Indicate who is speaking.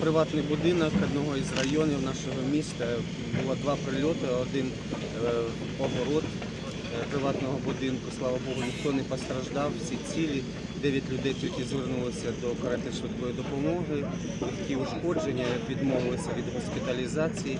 Speaker 1: приватний будинок одного із районів нашого міста. Було два прильоти, один е, огород е, приватного будинку. Слава Богу, ніхто не постраждав, всі цілі. Дев'ять людей тільки звернулися до карати швидкої допомоги, легкі ушкодження, відмовилися від госпіталізації.